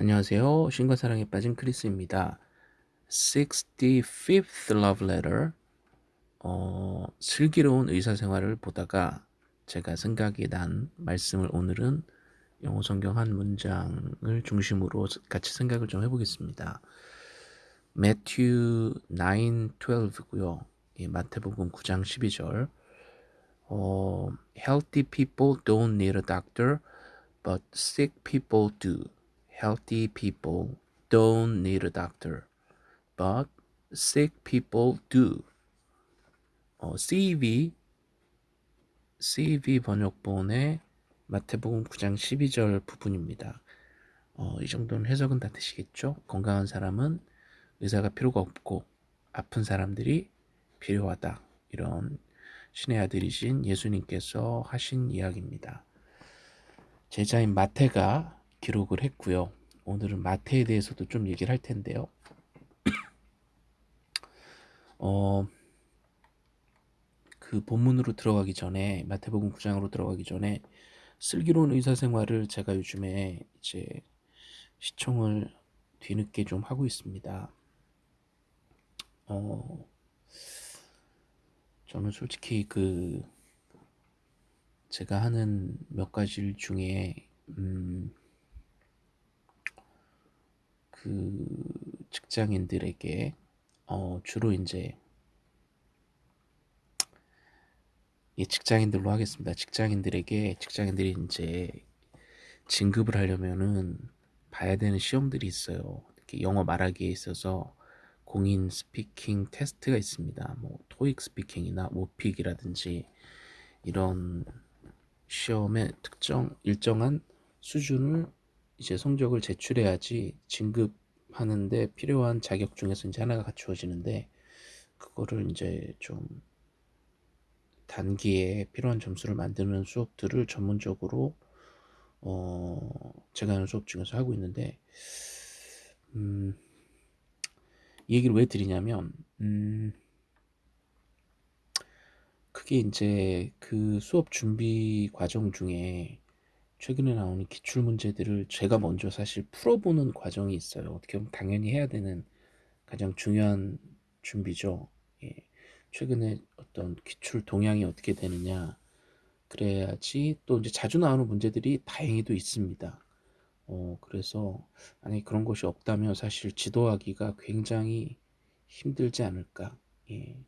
안녕하세요. 신과 사랑에 빠진 크리스입니다. 65th love letter 어, 슬기로운 의사생활을 보다가 제가 생각이 난 말씀을 오늘은 영어 성경 한 문장을 중심으로 같이 생각을 좀 해보겠습니다. 매튜 9:12고요. 예, 마태복음 9장 12절. 어, healthy people don't need a doctor, but sick people do. Healthy people don't need a doctor, but sick people do. 어, CV CV 번역본의 마태복음 9장 12절 부분입니다. 어, 이 정도는 해석은 다 되시겠죠? 건강한 사람은 의사가 필요가 없고 아픈 사람들이 필요하다. 이런 신의 아들이신 예수님께서 하신 이야기입니다. 제자인 마태가 기록을 했고요. 오늘은 마태에 대해서도 좀 얘기를 할 텐데요. 어, 그 본문으로 들어가기 전에 마태복음 9장으로 들어가기 전에 슬기로운 의사생활을 제가 요즘에 이제 시청을 뒤늦게 좀 하고 있습니다. 어, 저는 솔직히 그 제가 하는 몇 가지 일 중에 음, 그 직장인들에게 어, 주로 이제 이 직장인들로 하겠습니다. 직장인들에게 직장인들이 이제 진급을 하려면은 봐야 되는 시험들이 있어요. 이렇게 영어 말하기에 있어서 공인 speaking test가 있습니다. 뭐 TOEIC speaking이나 OPIc이라든지 이런 시험의 특정 일정한 수준을 이제 성적을 제출해야지 진급하는데 필요한 자격 중에서 이제 하나가 갖추어지는데 그거를 이제 좀 단기에 필요한 점수를 만드는 수업들을 전문적으로 어 제가 하는 수업 중에서 하고 있는데 음, 이 얘기를 왜 드리냐면 음, 그게 이제 그 수업 준비 과정 중에 최근에 나오는 기출 문제들을 제가 먼저 사실 풀어보는 과정이 있어요. 어떻게 보면 당연히 해야 되는 가장 중요한 준비죠. 예. 최근에 어떤 기출 동향이 어떻게 되느냐 그래야지 또 이제 자주 나오는 문제들이 다행히도 있습니다. 어, 그래서 만약에 그런 것이 없다면 사실 지도하기가 굉장히 힘들지 않을까. 예.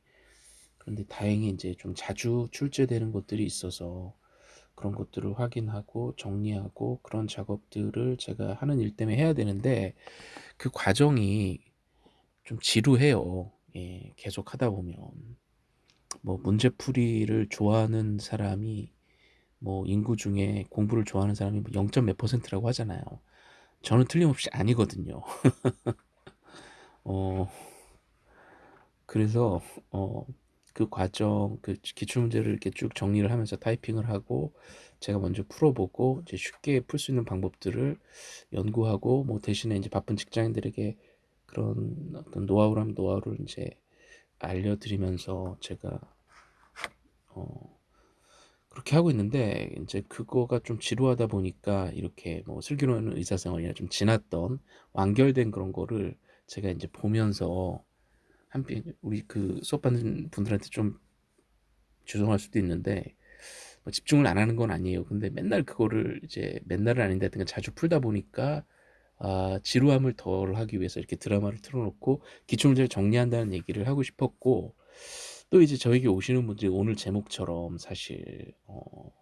그런데 다행히 이제 좀 자주 출제되는 것들이 있어서 그런 것들을 확인하고 정리하고 그런 작업들을 제가 하는 일 때문에 해야 되는데 그 과정이 좀 지루해요. 예, 계속 하다 보면 뭐 문제풀이를 좋아하는 사람이 뭐 인구 중에 공부를 좋아하는 사람이 0. 몇 퍼센트라고 하잖아요. 저는 틀림없이 아니거든요. 어, 그래서 어, 그 과정, 그 기출문제를 이렇게 쭉 정리를 하면서 타이핑을 하고 제가 먼저 풀어보고 이제 쉽게 풀 수 있는 방법들을 연구하고 뭐 대신에 이제 바쁜 직장인들에게 그런 어떤 노하우라면 노하우를 이제 알려드리면서 제가 어 그렇게 하고 있는데 이제 그거가 좀 지루하다 보니까 이렇게 뭐 슬기로운 의사생활이나 좀 지났던 완결된 그런 거를 제가 이제 보면서 한편 우리 그 수업 받는 분들한테 좀 죄송할 수도 있는데 뭐 집중을 안 하는 건 아니에요. 근데 맨날 그거를 이제 맨날은 아닌데 하여튼 자주 풀다 보니까 아, 지루함을 덜 하기 위해서 이렇게 드라마를 틀어놓고 기출문제를 정리한다는 얘기를 하고 싶었고 또 이제 저에게 오시는 분들이 오늘 제목처럼 사실 어,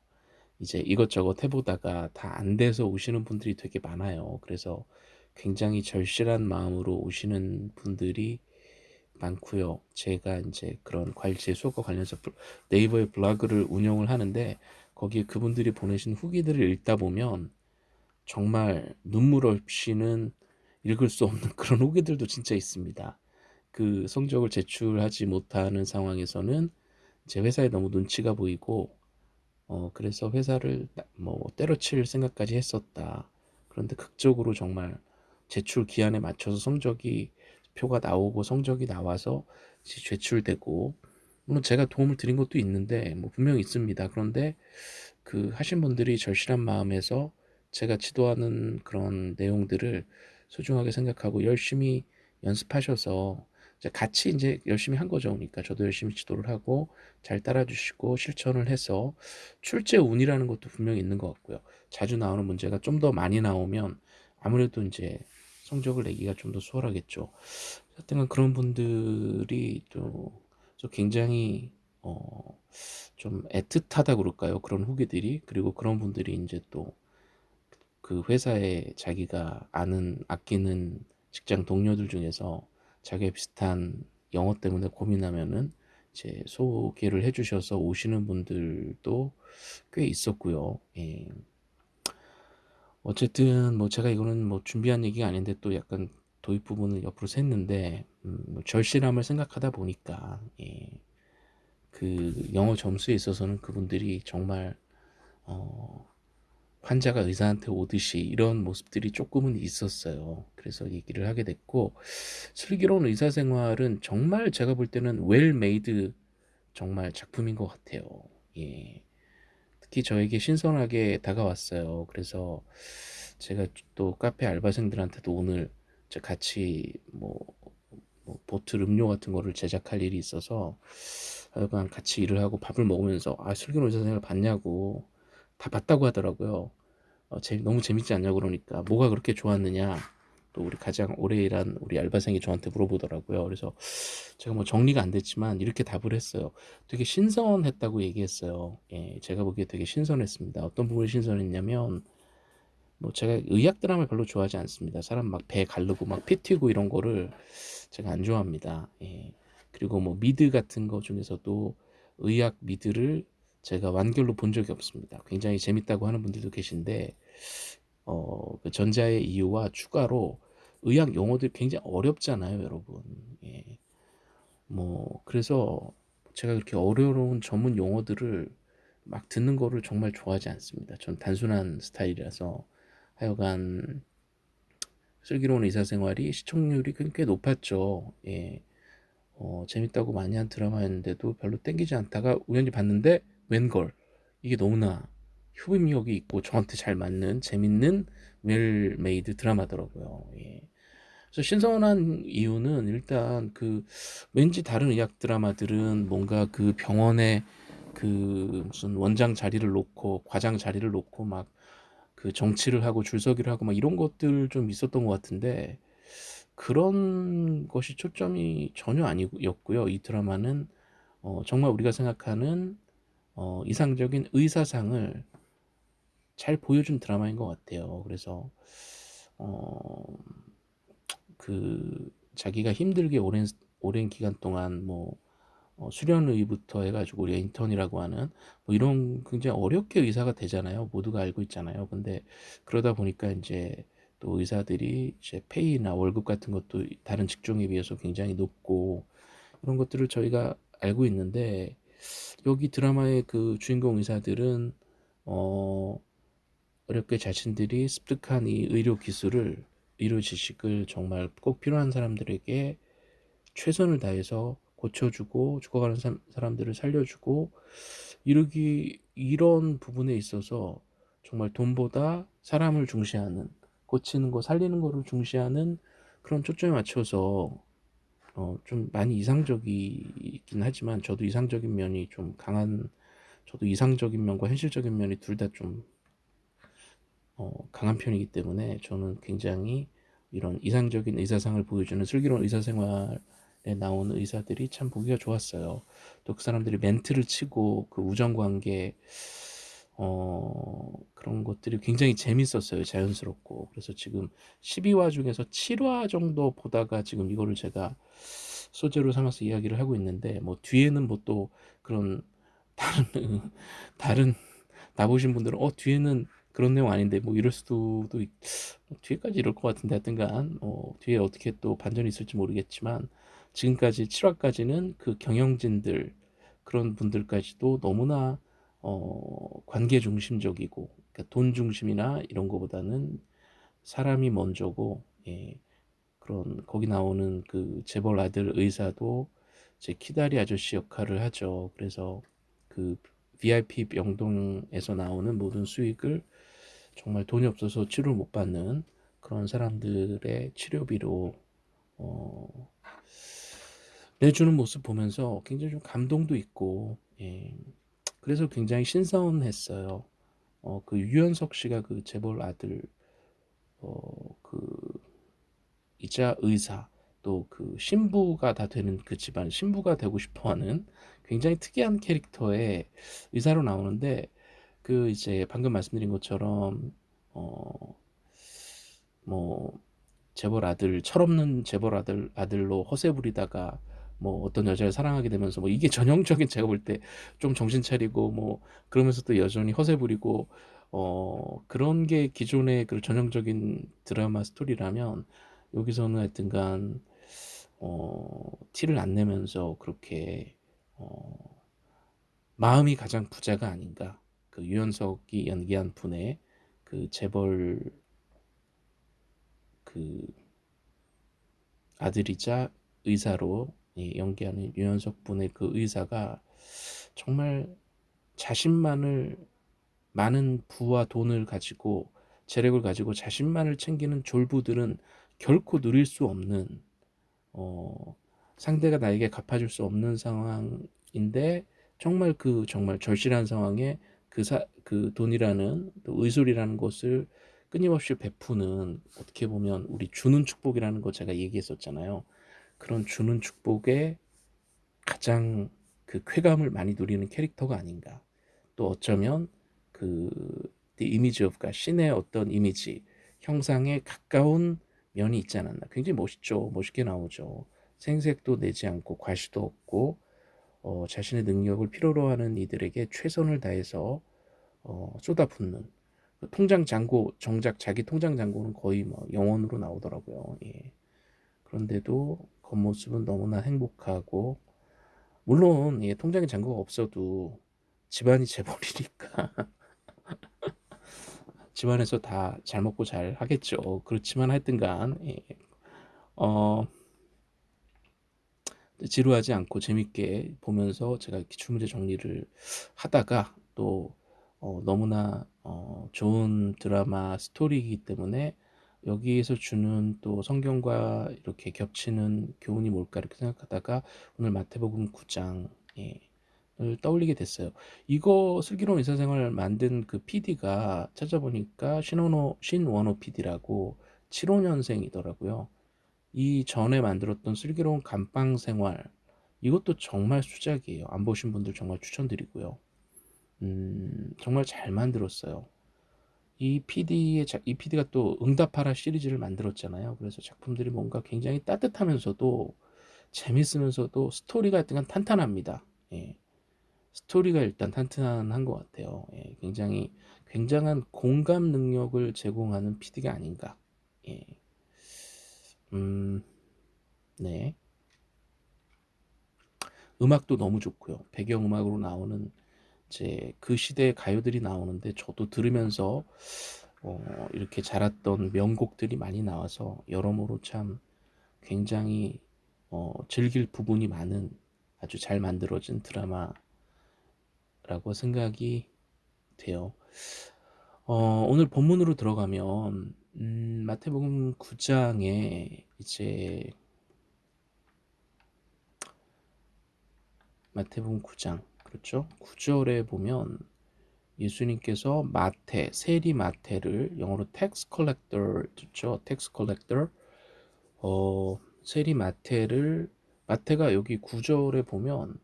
이제 이것저것 해보다가 다 안 돼서 오시는 분들이 되게 많아요. 그래서 굉장히 절실한 마음으로 오시는 분들이 많고요. 제가 이제 그런 과일제 수업과 관련해서 네이버의 블로그를 운영을 하는데 거기에 그분들이 보내신 후기들을 읽다 보면 정말 눈물 없이는 읽을 수 없는 그런 후기들도 진짜 있습니다. 그 성적을 제출하지 못하는 상황에서는 제 회사에 너무 눈치가 보이고 어 그래서 회사를 뭐 때려칠 생각까지 했었다. 그런데 극적으로 정말 제출 기한에 맞춰서 성적이 표가 나오고 성적이 나와서 제출되고 물론 제가 도움을 드린 것도 있는데 뭐 분명히 있습니다. 그런데 그 하신 분들이 절실한 마음에서 제가 지도하는 그런 내용들을 소중하게 생각하고 열심히 연습하셔서 이제 같이 이제 열심히 한 거죠. 그러니까 저도 열심히 지도를 하고 잘 따라주시고 실천을 해서 출제 운이라는 것도 분명히 있는 것 같고요. 자주 나오는 문제가 좀 더 많이 나오면 아무래도 이제 성적을 내기가 좀 더 수월하겠죠. 하여튼 그런 분들이 또 굉장히 어 좀 애틋하다 그럴까요? 그런 후기들이 그리고 그런 분들이 이제 또 그 회사에 자기가 아는 아끼는 직장 동료들 중에서 자기가 비슷한 영어 때문에 고민하면은 이제 소개를 해주셔서 오시는 분들도 꽤 있었고요. 예. 어쨌든 뭐 제가 이거는 뭐 준비한 얘기가 아닌데 또 약간 도입 부분을 옆으로 샜는데 음, 뭐 절실함을 생각하다 보니까 예. 그 영어 점수에 있어서는 그분들이 정말 어, 환자가 의사한테 오듯이 이런 모습들이 조금은 있었어요. 그래서 얘기를 하게 됐고 슬기로운 의사 생활은 정말 제가 볼 때는 well-made 정말 작품인 것 같아요. 예. 특히 저에게 신선하게 다가왔어요. 그래서 제가 또 카페 알바생들한테도 오늘 같이 뭐, 뭐 보틀 음료 같은 거를 제작할 일이 있어서 하여간 같이 일을 하고 밥을 먹으면서 아 슬기로운 의사생활 봤냐고 다 봤다고 하더라고요. 어, 재, 너무 재밌지 않냐 그러니까 뭐가 그렇게 좋았느냐 또 우리 가장 오래 일한 우리 알바생이 저한테 물어보더라고요. 그래서 제가 뭐 정리가 안 됐지만 이렇게 답을 했어요. 되게 신선했다고 얘기했어요. 예, 제가 보기에 되게 신선했습니다. 어떤 부분이 신선했냐면 뭐 제가 의학 드라마를 별로 좋아하지 않습니다. 사람 막배 가르고 막 피 튀고 이런 거를 제가 안 좋아합니다. 예. 그리고 뭐 미드 같은 거 중에서도 의학 미드를 제가 완결로 본 적이 없습니다. 굉장히 재밌다고 하는 분들도 계신데 어, 그 전자의 이유와 추가로 의학 용어들이 굉장히 어렵잖아요, 여러분. 예. 뭐 그래서 제가 그렇게 어려운 전문 용어들을 막 듣는 거를 정말 좋아하지 않습니다. 전 단순한 스타일이라서 하여간 슬기로운 의사생활이 시청률이 꽤 높았죠. 예. 어, 재밌다고 많이 한 드라마였는데도 별로 땡기지 않다가 우연히 봤는데 웬걸 이게 너무나 흡입력이 있고 저한테 잘 맞는 재밌는 well-made 드라마더라고요. 예. 그래서 신선한 이유는 일단 그 왠지 다른 의학 드라마들은 뭔가 그 병원에 그 무슨 원장 자리를 놓고 과장 자리를 놓고 막 그 정치를 하고 줄서기를 하고 막 이런 것들 좀 있었던 것 같은데 그런 것이 초점이 전혀 아니었고요. 이 드라마는 어 정말 우리가 생각하는 어 이상적인 의사상을 잘 보여준 드라마인 것 같아요. 그래서 어, 그 자기가 힘들게 오랜 오랜 기간 동안 뭐 어, 수련의부터 해가지고 우리 인턴이라고 하는 뭐 이런 굉장히 어렵게 의사가 되잖아요. 모두가 알고 있잖아요. 근데 그러다 보니까 이제 또 의사들이 이제 페이나 월급 같은 것도 다른 직종에 비해서 굉장히 높고 이런 것들을 저희가 알고 있는데 여기 드라마의 그 주인공 의사들은 어 어렵게 자신들이 습득한 이 의료 기술을 의료 지식을 정말 꼭 필요한 사람들에게 최선을 다해서 고쳐주고 죽어가는 사람들을 살려주고 이러기 이런 부분에 있어서 정말 돈보다 사람을 중시하는 고치는 거 살리는 거를 중시하는 그런 초점에 맞춰서 어, 좀 많이 이상적이긴 하지만 저도 이상적인 면이 좀 강한 저도 이상적인 면과 현실적인 면이 둘 다 좀 어, 강한 편이기 때문에 저는 굉장히 이런 이상적인 의사상을 보여주는 슬기로운 의사생활에 나오는 의사들이 참 보기가 좋았어요. 또 그 사람들이 멘트를 치고 그 우정관계 어, 그런 것들이 굉장히 재밌었어요. 자연스럽고. 그래서 지금 12화 중에서 7화 정도 보다가 지금 이거를 제가 소재로 삼아서 이야기를 하고 있는데 뭐 뒤에는 뭐 또 그런 다른 다른 나보신 분들은 어 뒤에는 그런 내용 아닌데 뭐 이럴 수도 또 뒤에까지 이럴 것 같은데 하여튼간 어, 뒤에 어떻게 또 반전이 있을지 모르겠지만 지금까지 7화까지는 그 경영진들 그런 분들까지도 너무나 어, 관계 중심적이고 그러니까 돈 중심이나 이런 거보다는 사람이 먼저고 예, 그런 거기 나오는 그 재벌 아들 의사도 제 키다리 아저씨 역할을 하죠. 그래서 그 VIP 명동에서 나오는 모든 수익을 정말 돈이 없어서 치료를 못 받는 그런 사람들의 치료비로 어, 내주는 모습 보면서 굉장히 좀 감동도 있고 예. 그래서 굉장히 신선했어요. 어, 그 유연석 씨가 그 재벌 아들 어, 그 이자 의사 또 그 신부가 다 되는 그 집안 신부가 되고 싶어하는 굉장히 특이한 캐릭터의 의사로 나오는데 그 이제 방금 말씀드린 것처럼 어 뭐 재벌 아들 철없는 재벌 아들 아들로 허세 부리다가 뭐 어떤 여자를 사랑하게 되면서 뭐 이게 전형적인 제가 볼 때 좀 정신 차리고 뭐 그러면서 또 여전히 허세 부리고 어 그런 게 기존의 그 전형적인 드라마 스토리라면 여기서는 하여튼간 어 티를 안 내면서 그렇게 어 마음이 가장 부자가 아닌가 그 유연석이 연기한 분의 그 재벌 그 아들이자 의사로 연기하는 유연석 분의 그 의사가 정말 자신만을 많은 부와 돈을 가지고 재력을 가지고 자신만을 챙기는 졸부들은 결코 누릴 수 없는 어, 상대가 나에게 갚아줄 수 없는 상황인데 정말 그 정말 절실한 상황에 그, 사, 그 돈이라는 의술이라는 것을 끊임없이 베푸는 어떻게 보면 우리 주는 축복이라는 거 제가 얘기했었잖아요. 그런 주는 축복에 가장 그 쾌감을 많이 누리는 캐릭터가 아닌가. 또 어쩌면 그 The Image of가 신의 어떤 이미지, 형상에 가까운 면이 있지 않았나. 굉장히 멋있죠. 멋있게 나오죠. 생색도 내지 않고 과시도 없고 어, 자신의 능력을 필요로 하는 이들에게 최선을 다해서 어, 쏟아붓는 그 통장 잔고 정작 자기 통장 잔고는 거의 뭐 영원으로 나오더라고요. 예. 그런데도 겉모습은 너무나 행복하고 물론 예, 통장에 잔고가 없어도 집안이 재벌이니까 집안에서 다 잘 먹고 잘 하겠죠. 그렇지만 하여튼간 예, 어, 지루하지 않고 재밌게 보면서 제가 기출문제 정리를 하다가 또 어, 너무나 어, 좋은 드라마 스토리이기 때문에 여기에서 주는 또 성경과 이렇게 겹치는 교훈이 뭘까 이렇게 생각하다가 오늘 마태복음 9장 예, 을 떠올리게 됐어요. 이거 슬기로운 의사생활 만든 그 PD가 찾아보니까 신원호 신원호 PD라고 75년생이더라고요. 이 전에 만들었던 슬기로운 감방 생활 이것도 정말 수작이에요. 안 보신 분들 정말 추천드리고요. 음, 정말 잘 만들었어요. 이 PD의 이 PD가 또 응답하라 시리즈를 만들었잖아요. 그래서 작품들이 뭔가 굉장히 따뜻하면서도 재밌으면서도 스토리가 약간 탄탄합니다. 예. 스토리가 일단 탄탄한 것 같아요. 예. 굉장히 굉장한 공감 능력을 제공하는 PD가 아닌가. 예. 음, 네. 음악도 너무 좋고요. 배경음악으로 나오는 이제 그 시대의 가요들이 나오는데 저도 들으면서 어, 이렇게 자랐던 명곡들이 많이 나와서 여러모로 참 굉장히 어, 즐길 부분이 많은 아주 잘 만들어진 드라마라고 생각이 돼요. 어, 오늘 본문으로 들어가면 음, 마태복음 9장에 이제 마태복음 9장 그렇죠? 9절에 보면 예수님께서 마태, 세리 마태를 영어로 tax collector 듣죠? tax collector 어, 세리 마태를 마태가 여기 9절에 보면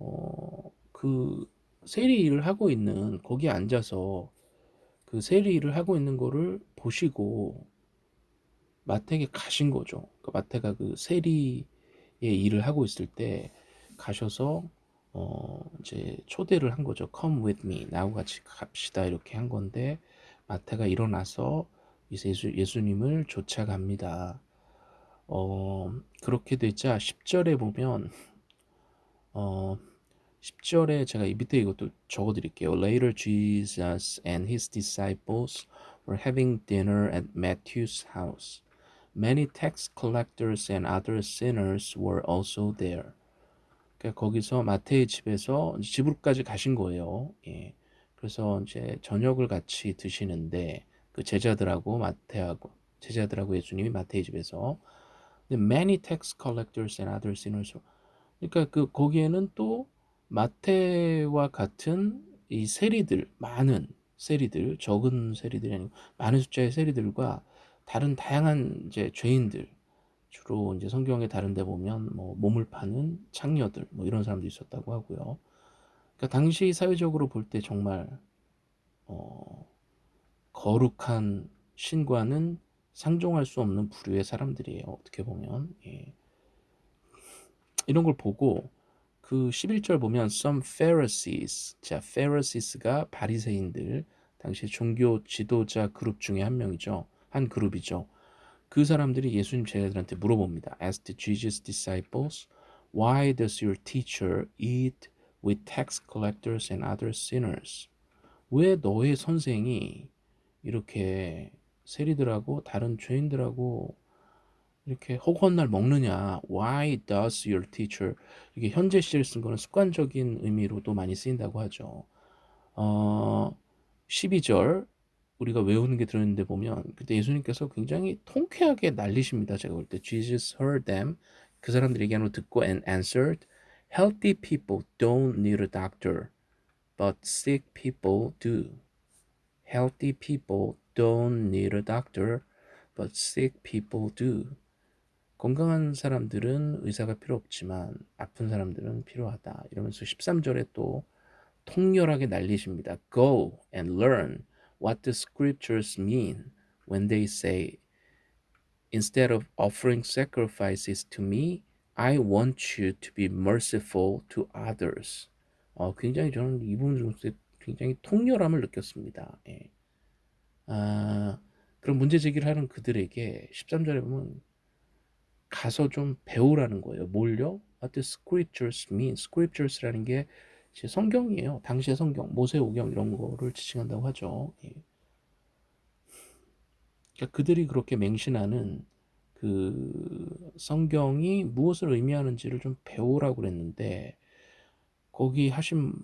어, 그 세리 일을 하고 있는 거기에 앉아서 그 세리 일을 하고 있는 거를 보시고 마태에게 가신 거죠. 그 마태가 그 세리의 일을 하고 있을 때 가셔서 어 이제 초대를 한 거죠. Come with me. 나하고 같이 갑시다. 이렇게 한 건데 마태가 일어나서 예수, 예수님을 쫓아갑니다. 어 그렇게 되자 10절에 보면 어 10절에 제가 이 밑에 이것도 적어 드릴게요. Later Jesus and his disciples were having dinner at Matthew's house. Many tax collectors and other sinners were also there. 그러니까 거기서 마태의 집에서 집으로까지 가신 거예요. 예. 그래서 이제 저녁을 같이 드시는데 그 제자들하고 마태하고 제자들하고 예수님이 마태의 집에서 many tax collectors and other sinners 그러니까 그 거기에는 또 마태와 같은 이 세리들 많은 세리들 적은 세리들이 아니고 많은 숫자의 세리들과 다른 다양한 이제 죄인들 주로 이제 성경에 다른 데 보면 뭐 몸을 파는 창녀들 뭐 이런 사람도 있었다고 하고요. 그러니까 당시 사회적으로 볼 때 정말 어, 거룩한 신과는 상종할 수 없는 부류의 사람들이에요. 어떻게 보면 예. 이런 걸 보고 그 11절 보면 some Pharisees 자 Pharises가 바리새인들 당시 종교 지도자 그룹 중에 한 명이죠. 한 그룹이죠. 그 사람들이 예수님 제자들한테 물어봅니다. Asked Jesus' disciples, Why does your teacher eat with tax collectors and other sinners? 왜 너의 선생이 이렇게 세리들하고 다른 죄인들하고 이렇게 허구한 날 먹느냐? Why does your teacher? 이게 현재 시제를 쓴 거는 습관적인 의미로도 많이 쓰인다고 하죠. 어, 12절 우리가 외우는 게 들어있는데 보면 그때 예수님께서 굉장히 통쾌하게 날리십니다. 제가 볼 때 Jesus heard them 그 사람들이 얘기하는 걸 듣고 and answered healthy people don't need a doctor but sick people do. Healthy people don't need a doctor but sick people do. 건강한 사람들은 의사가 필요 없지만 아픈 사람들은 필요하다. 이러면서 13절에 또 통렬하게 날리십니다. Go and learn what the scriptures mean when they say instead of offering sacrifices to me, I want you to be merciful to others. 어, 굉장히 저는 이 부분 중에서 굉장히 통렬함을 느꼈습니다. 예. 아, 그런 문제 제기를 하는 그들에게 13절에 보면 가서 좀 배우라는 거예요. 뭘요? What the scriptures mean? scriptures라는 게 성경이에요. 당시의 성경, 모세오경 이런 거를 지칭한다고 하죠. 예. 그러니까 그들이 그렇게 맹신하는 그 성경이 무엇을 의미하는지를 좀 배우라고 그랬는데 거기 하신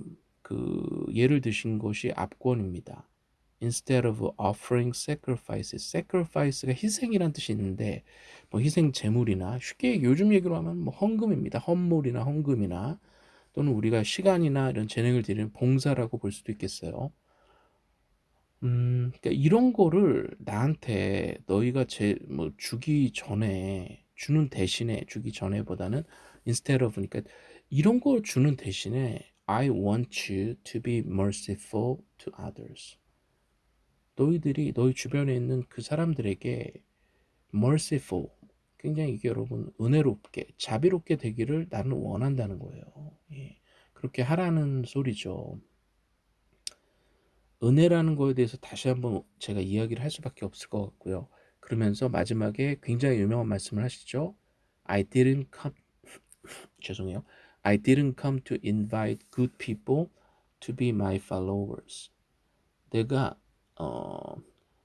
그 예를 드신 것이 압권입니다. Instead of offering sacrifices. sacrifice가 희생이란 뜻이 있는데 뭐 희생 제물이나 쉽게 요즘 얘기로 하면 뭐 헌금입니다. 헌물이나 헌금이나 또는 우리가 시간이나 이런 재능을 드리는 봉사라고 볼 수도 있겠어요. 음, 그러니까 이런 거를 나한테 너희가 제 뭐 주기 전에 주는 대신에 주기 전에보다는 instead of 그러니까 이런 걸 주는 대신에 I want you to be merciful to others. 너희들이 너희 주변에 있는 그 사람들에게 merciful 굉장히 이게 여러분 은혜롭게 자비롭게 되기를 나는 원한다는 거예요. 예. 그렇게 하라는 소리죠. 은혜라는 거에 대해서 다시 한번 제가 이야기를 할 수밖에 없을 것 같고요. 그러면서 마지막에 굉장히 유명한 말씀을 하시죠. I didn't come 죄송해요. I didn't come to invite good people to be my followers. 내가 어,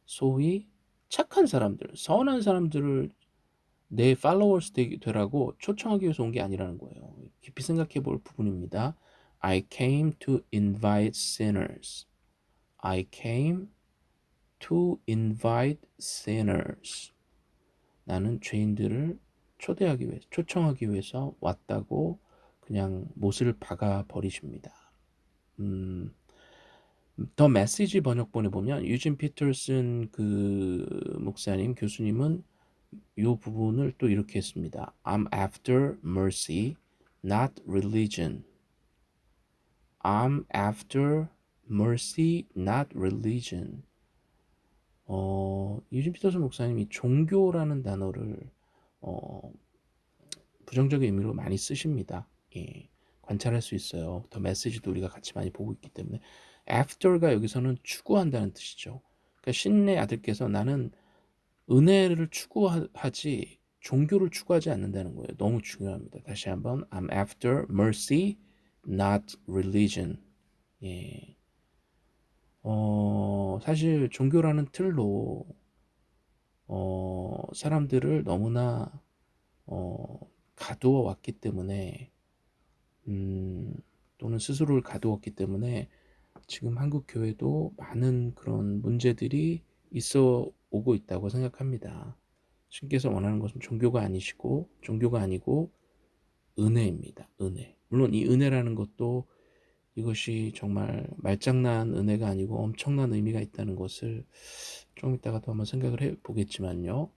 소위 착한 사람들, 선한 사람들을 내 팔로워스 되라고 초청하기 위해서 온 게 아니라는 거예요. 깊이 생각해 볼 부분입니다. I came to invite sinners. I came to invite sinners. 나는 죄인들을 초대하기 위해서, 초청하기 위해서 왔다고 그냥 못을 박아 버리십니다. 음, 더 메시지 번역본에 보면 유진 피터슨 그 목사님 교수님은 이 부분을 또 이렇게 했습니다. I'm after mercy, not religion. I'm after mercy, not religion. 어, 유진 피터슨 목사님이 종교라는 단어를 어, 부정적인 의미로 많이 쓰십니다. 예, 관찰할 수 있어요. 더 메시지도 우리가 같이 많이 보고 있기 때문에 after가 여기서는 추구한다는 뜻이죠. 그러니까 신의 아들께서 나는 은혜를 추구하지 종교를 추구하지 않는다는 거예요. 너무 중요합니다. 다시 한번 I'm after mercy, not religion. 예. 어, 사실 종교라는 틀로 어, 사람들을 너무나 어, 가두어 왔기 때문에 음, 또는 스스로를 가두었기 때문에 지금 한국 교회도 많은 그런 문제들이 있어 오고 있다고 생각합니다. 신께서 원하는 것은 종교가 아니시고 종교가 아니고 은혜입니다. 은혜. 물론 이 은혜라는 것도 이것이 정말 말장난 은혜가 아니고 엄청난 의미가 있다는 것을 좀 이따가 또 한번 생각을 해 보겠지만요.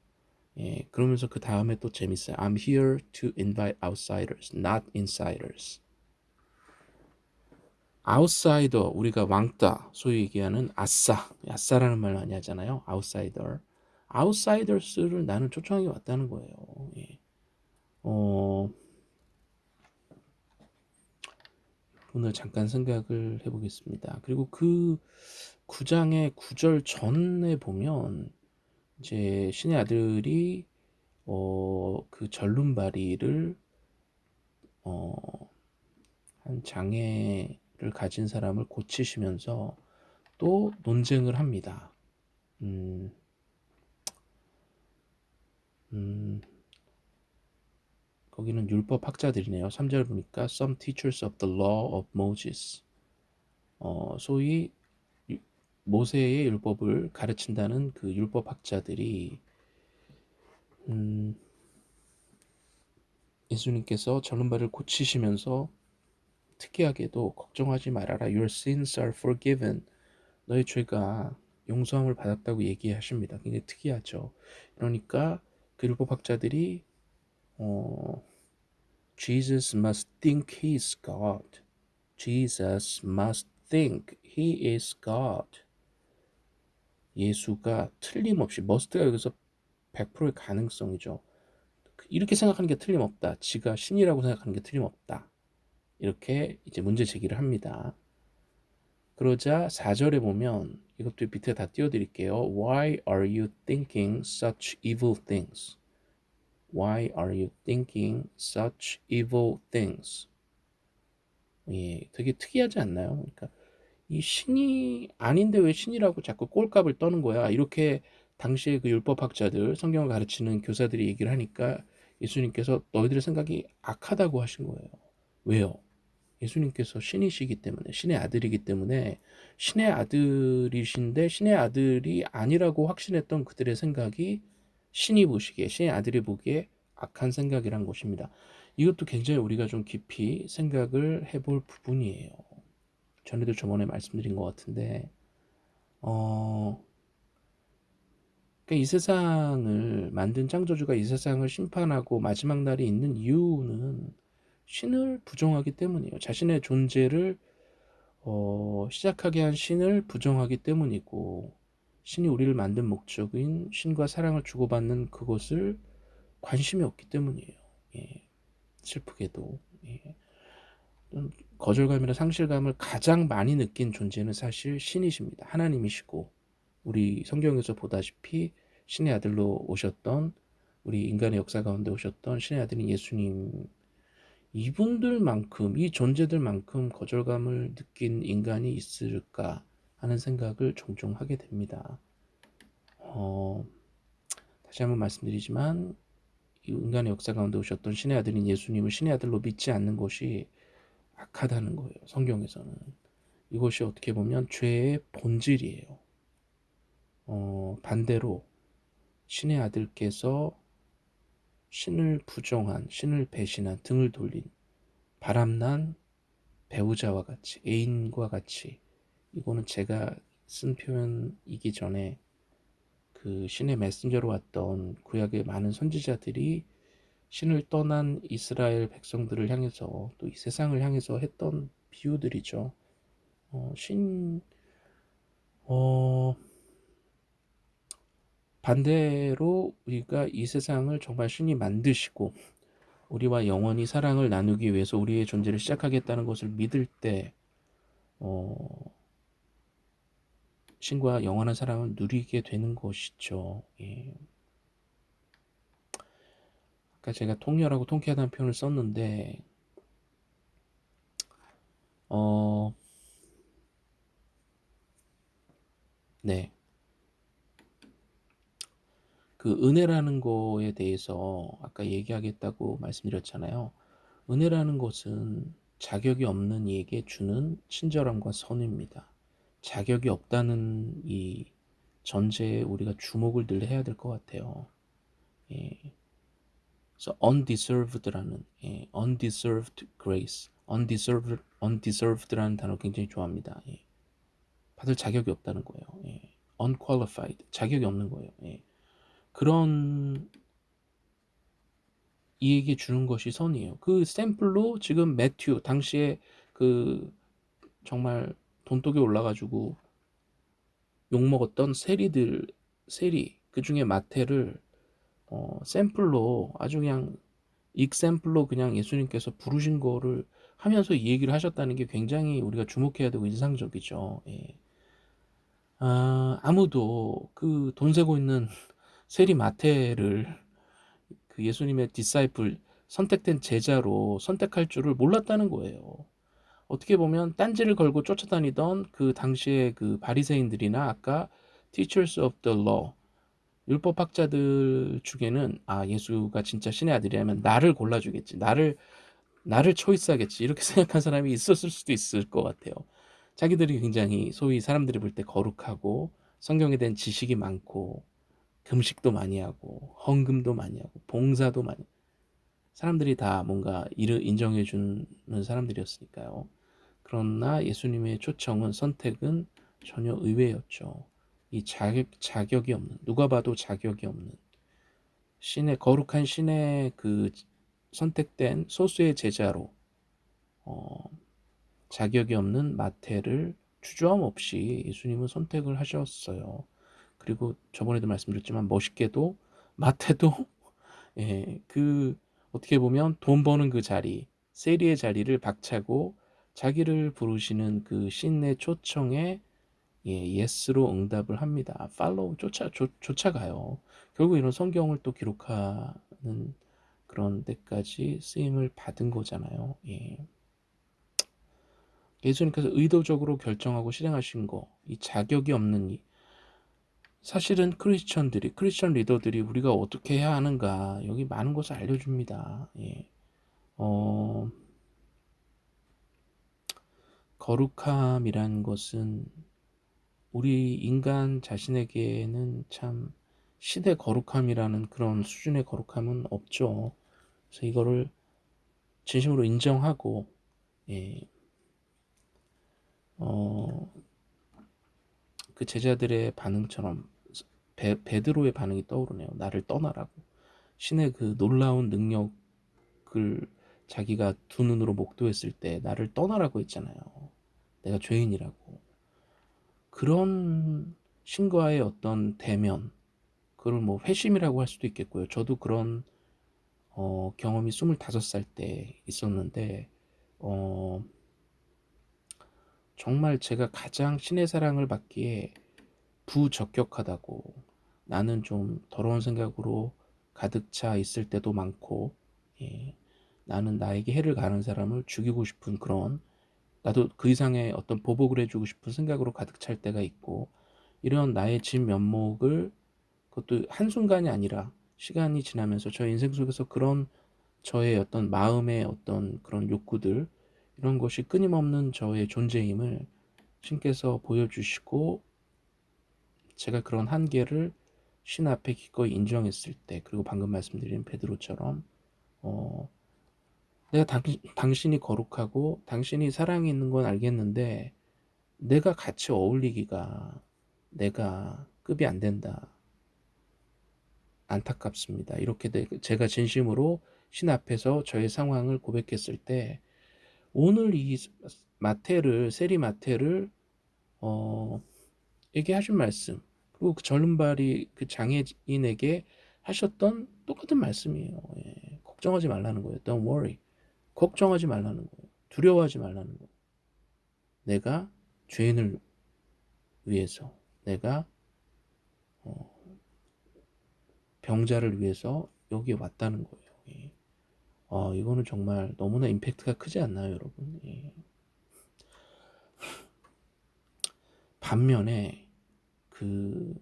예, 그러면서 그 다음에 또 재밌어요. I'm here to invite outsiders, not insiders. Outsider 우리가 왕따 소위 얘기하는 아싸. 아싸라는 말 많이 하잖아요. outsider outsiders를 나는 초청하게 왔다는 거예요. 예. 어, 오늘 잠깐 생각을 해보겠습니다. 그리고 그 9장의 9절 전에 보면 이제 신의 아들이 어, 그 전륜바리를 어, 한 장애 를 가진 사람을 고치시면서 또 논쟁을 합니다. 음, 음, 거기는 율법 학자들이네요. 3절 보니까 some teachers of the law of Moses. 어, 소위 모세의 율법을 가르친다는 그 율법 학자들이 음, 예수님께서 전른발을 고치시면서 특이하게도 걱정하지 말아라. Your sins are forgiven. 너의 죄가 용서함을 받았다고 얘기하십니다. 굉장히 특이하죠. 그러니까 그 율법학자들이 어, Jesus must think he is God. Jesus must think he is God. 예수가 틀림없이 must가 여기서 100%의 가능성이죠. 이렇게 생각하는 게 틀림없다. 지가 신이라고 생각하는 게 틀림없다. 이렇게 이제 문제 제기를 합니다. 그러자 4절에 보면 이것도 밑에 다 띄워드릴게요. Why are you thinking such evil things? Why are you thinking such evil things? 예, 되게 특이하지 않나요? 그러니까 이 신이 아닌데 왜 신이라고 자꾸 꼴값을 떠는 거야? 이렇게 당시에 그 율법학자들, 성경을 가르치는 교사들이 얘기를 하니까 예수님께서 너희들의 생각이 악하다고 하신 거예요. 왜요? 예수님께서 신이시기 때문에 신의 아들이기 때문에 신의 아들이신데 신의 아들이 아니라고 확신했던 그들의 생각이 신이 보시기에 신의 아들이 보기에 악한 생각이란 것입니다. 이것도 굉장히 우리가 좀 깊이 생각을 해볼 부분이에요. 전에도 저번에 말씀드린 것 같은데 어, 그러니까 이 세상을 만든 창조주가 이 세상을 심판하고 마지막 날이 있는 이유는 신을 부정하기 때문이에요. 자신의 존재를 어, 시작하게 한 신을 부정하기 때문이고 신이 우리를 만든 목적인 신과 사랑을 주고받는 그것을 관심이 없기 때문이에요. 예, 슬프게도 예. 거절감이나 상실감을 가장 많이 느낀 존재는 사실 신이십니다. 하나님이시고 우리 성경에서 보다시피 신의 아들로 오셨던 우리 인간의 역사 가운데 오셨던 신의 아들인 예수님 이분들만큼 이 존재들만큼 거절감을 느낀 인간이 있을까 하는 생각을 종종 하게 됩니다. 어, 다시 한번 말씀드리지만 이 인간의 역사 가운데 오셨던 신의 아들인 예수님을 신의 아들로 믿지 않는 것이 악하다는 거예요. 성경에서는 이것이 어떻게 보면 죄의 본질이에요. 어, 반대로 신의 아들께서 신을 부정한, 신을 배신한, 등을 돌린 바람난 배우자와 같이, 애인과 같이 이거는 제가 쓴 표현이기 전에 그 신의 메신저로 왔던 구약의 많은 선지자들이 신을 떠난 이스라엘 백성들을 향해서 또 이 세상을 향해서 했던 비유들이죠. 어, 신, 어, 반대로 우리가 이 세상을 정말 신이 만드시고 우리와 영원히 사랑을 나누기 위해서 우리의 존재를 시작하겠다는 것을 믿을 때 어, 신과 영원한 사랑을 누리게 되는 것이죠. 예. 아까 제가 통렬하고 통쾌하다는 표현을 썼는데 어, 네. 그 은혜라는 거에 대해서 아까 얘기하겠다고 말씀드렸잖아요. 은혜라는 것은 자격이 없는 이에게 주는 친절함과 선입니다. 자격이 없다는 이 전제에 우리가 주목을 늘 해야 될 것 같아요. 예. 그래서 undeserved라는 예, undeserved grace, undeserved, undeserved라는 단어 굉장히 좋아합니다. 예. 받을 자격이 없다는 거예요. 예. unqualified, 자격이 없는 거예요. 예. 그런 이에게 주는 것이 선이에요. 그 샘플로 지금 매튜 당시에 그 정말 돈독에 올라가지고 욕 먹었던 세리들 세리 그 중에 마태를 어, 샘플로 아주 그냥 익샘플로 그냥 예수님께서 부르신 거를 하면서 이 얘기를 하셨다는 게 굉장히 우리가 주목해야 되고 인상적이죠. 예. 아, 아무도 그 돈 세고 있는 세리 마태를 그 예수님의 디사이플 선택된 제자로 선택할 줄을 몰랐다는 거예요. 어떻게 보면 딴지를 걸고 쫓아다니던 그 당시에 그 바리새인들이나 아까 teachers of the law 율법학자들 중에는 아 예수가 진짜 신의 아들이라면 나를 골라주겠지 나를 나를 초이스하겠지 이렇게 생각한 사람이 있었을 수도 있을 것 같아요. 자기들이 굉장히 소위 사람들이 볼 때 거룩하고 성경에 대한 지식이 많고 금식도 많이 하고 헌금도 많이 하고 봉사도 많이 사람들이 다 뭔가 이를 인정해 주는 사람들이었으니까요. 그러나 예수님의 초청은 선택은 전혀 의외였죠. 이 자격, 자격이 없는 누가 봐도 자격이 없는 신의 거룩한 신의 그 선택된 소수의 제자로 어, 자격이 없는 마태를 주저함 없이 예수님은 선택을 하셨어요. 그리고 저번에도 말씀드렸지만 멋있게도 마태도 예, 그 어떻게 보면 돈 버는 그 자리 세리의 자리를 박차고 자기를 부르시는 그 신의 초청에 예, 예스로 응답을 합니다. 팔로우 쫓아 쫓, 쫓아가요. 결국 이런 성경을 또 기록하는 그런 데까지 쓰임을 받은 거잖아요. 예. 예수님께서 의도적으로 결정하고 실행하신 거, 이 자격이 없는 이 사실은 크리스천들이 크리스천 리더들이 우리가 어떻게 해야 하는가 여기 많은 것을 알려줍니다. 예. 어, 거룩함이란 것은 우리 인간 자신에게는 참 시대 거룩함이라는 그런 수준의 거룩함은 없죠. 그래서 이거를 진심으로 인정하고 예. 어, 그 제자들의 반응처럼 베, 베드로의 반응이 떠오르네요. 나를 떠나라고. 신의 그 놀라운 능력을 자기가 두 눈으로 목도했을 때 나를 떠나라고 했잖아요. 내가 죄인이라고. 그런 신과의 어떤 대면, 그걸 뭐 회심이라고 할 수도 있겠고요. 저도 그런 어, 경험이 25살 때 있었는데 어, 정말 제가 가장 신의 사랑을 받기에 부적격하다고 나는 좀 더러운 생각으로 가득 차 있을 때도 많고 예, 나는 나에게 해를 가는 사람을 죽이고 싶은 그런 나도 그 이상의 어떤 보복을 해주고 싶은 생각으로 가득 찰 때가 있고 이런 나의 진 면목을 그것도 한순간이 아니라 시간이 지나면서 저 인생 속에서 그런 저의 어떤 마음의 어떤 그런 욕구들 이런 것이 끊임없는 저의 존재임을 신께서 보여주시고 제가 그런 한계를 신 앞에 기꺼이 인정했을 때 그리고 방금 말씀드린 베드로처럼 어, 내가 당, 당신이 거룩하고 당신이 사랑이 있는 건 알겠는데 내가 같이 어울리기가 내가 급이 안 된다. 안타깝습니다. 이렇게 제가 진심으로 신 앞에서 저의 상황을 고백했을 때 오늘 이 마태를 세리 마태를 어 에게 하신 말씀 그리고 그 절름발이 그 장애인에게 하셨던 똑같은 말씀이에요. 예. 걱정하지 말라는 거예요. Don't worry. 걱정하지 말라는 거예요. 두려워하지 말라는 거예요. 내가 죄인을 위해서 내가 어, 병자를 위해서 여기에 왔다는 거예요. 예. 어, 이거는 정말 너무나 임팩트가 크지 않나요, 여러분? 예. 반면에 그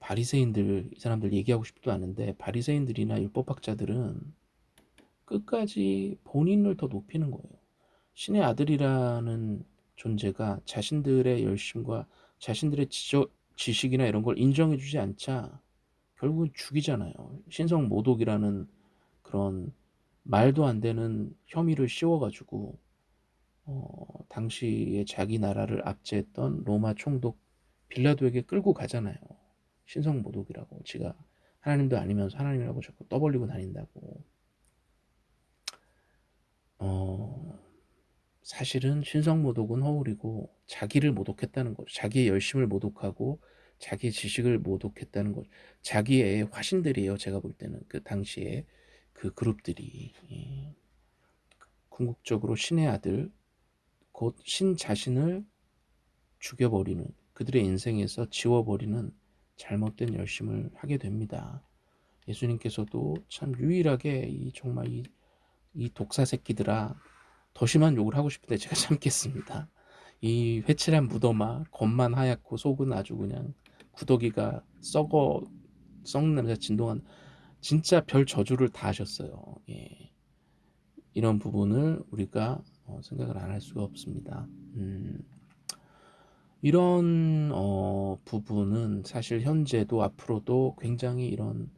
바리새인들 이 사람들 얘기하고 싶지도 않은데 바리새인들이나 율법학자들은 끝까지 본인을 더 높이는 거예요. 신의 아들이라는 존재가 자신들의 열심과 자신들의 지저, 지식이나 이런 걸 인정해 주지 않자 결국은 죽이잖아요. 신성 모독이라는 그런 말도 안 되는 혐의를 씌워가지고 어, 당시에 자기 나라를 압제했던 로마 총독 빌라도에게 끌고 가잖아요. 신성 모독이라고 지가 하나님도 아니면서 하나님이라고 자꾸 떠벌리고 다닌다고. 어, 사실은 신성 모독은 허울이고 자기를 모독했다는 거죠. 자기의 열심을 모독하고 자기의 지식을 모독했다는 거죠. 자기의 화신들이에요. 제가 볼 때는 그 당시에 그 그룹들이 예. 궁극적으로 신의 아들 곧 신 자신을 죽여버리는 그들의 인생에서 지워버리는 잘못된 열심을 하게 됩니다. 예수님께서도 참 유일하게 이 정말 이, 이 독사 새끼들아 더 심한 욕을 하고 싶은데 제가 참겠습니다. 이 회칠한 무덤아 겉만 하얗고 속은 아주 그냥 구더기가 썩어 썩는 냄새 진동한 진짜 별 저주를 다 하셨어요. 예. 이런 부분을 우리가 어, 생각을 안 할 수가 없습니다. 음, 이런 어, 부분은 사실 현재도 앞으로도 굉장히 이런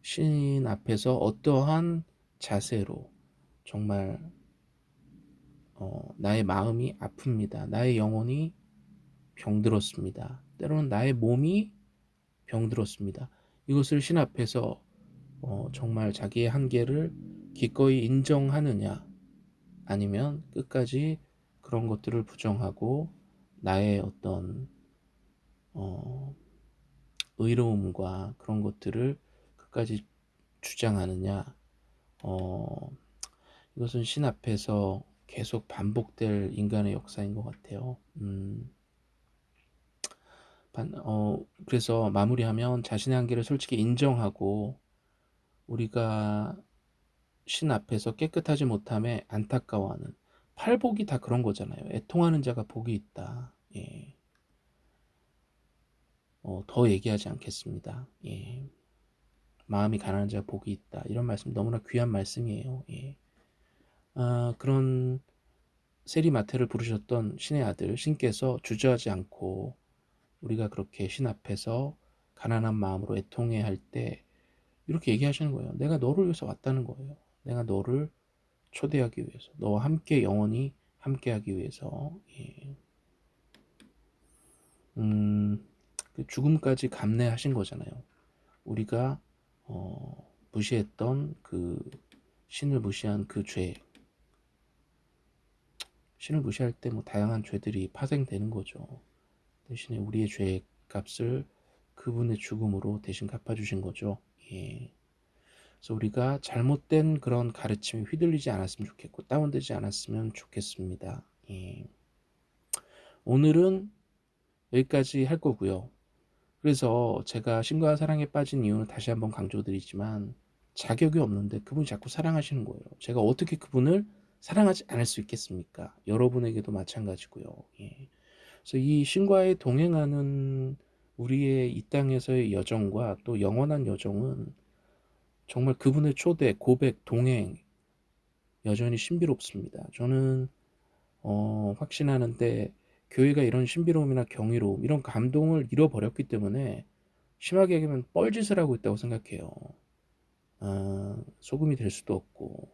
신 앞에서 어떠한 자세로 정말 어, 나의 마음이 아픕니다. 나의 영혼이 병들었습니다. 때로는 나의 몸이 병들었습니다. 이것을 신 앞에서 어, 정말 자기의 한계를 기꺼이 인정하느냐 아니면 끝까지 그런 것들을 부정하고 나의 어떤 어, 의로움과 그런 것들을 끝까지 주장하느냐 어, 이것은 신 앞에서 계속 반복될 인간의 역사인 것 같아요. 음, 반, 어, 그래서 마무리하면 자신의 한계를 솔직히 인정하고 우리가 신 앞에서 깨끗하지 못함에 안타까워하는 팔복이 다 그런 거잖아요. 애통하는 자가 복이 있다. 예. 어, 더 얘기하지 않겠습니다. 예. 마음이 가난한 자가 복이 있다. 이런 말씀 너무나 귀한 말씀이에요. 예. 아, 그런 세리마테를 부르셨던 신의 아들 신께서 주저하지 않고 우리가 그렇게 신 앞에서 가난한 마음으로 애통해 할 때 이렇게 얘기하시는 거예요. 내가 너를 위해서 왔다는 거예요. 내가 너를 초대하기 위해서 너와 함께 영원히 함께하기 위해서 예. 음, 그 죽음까지 감내하신 거잖아요. 우리가 어, 무시했던 그 신을 무시한 그 죄, 신을 무시할 때 뭐 다양한 죄들이 파생되는 거죠. 대신에 우리의 죄의 값을 그분의 죽음으로 대신 갚아주신 거죠. 예. 그래서 우리가 잘못된 그런 가르침에 휘둘리지 않았으면 좋겠고 다운되지 않았으면 좋겠습니다. 예. 오늘은 여기까지 할 거고요. 그래서 제가 신과 사랑에 빠진 이유는 다시 한번 강조드리지만 자격이 없는데 그분이 자꾸 사랑하시는 거예요. 제가 어떻게 그분을 사랑하지 않을 수 있겠습니까? 여러분에게도 마찬가지고요. 예. 그래서 이 신과에 동행하는 우리의 이 땅에서의 여정과 또 영원한 여정은 정말 그분의 초대, 고백, 동행 여전히 신비롭습니다. 저는 어, 확신하는데 교회가 이런 신비로움이나 경이로움, 이런 감동을 잃어버렸기 때문에 심하게 얘기하면 뻘짓을 하고 있다고 생각해요. 아, 소금이 될 수도 없고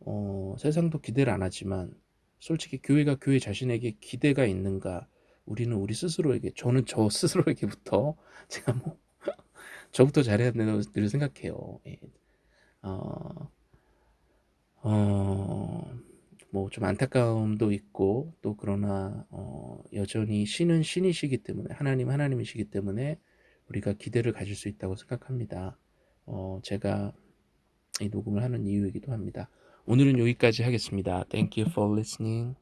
어, 세상도 기대를 안 하지만 솔직히 교회가 교회 자신에게 기대가 있는가 우리는 우리 스스로에게 저는 저 스스로에게부터 제가 뭐 저부터 잘해야 된다고 늘 생각해요. 예. 어, 어, 뭐 좀 안타까움도 있고 또 그러나 어, 여전히 신은 신이시기 때문에 하나님 하나님이시기 때문에 우리가 기대를 가질 수 있다고 생각합니다. 어, 제가 이 녹음을 하는 이유이기도 합니다. 오늘은 여기까지 하겠습니다. Thank you for listening.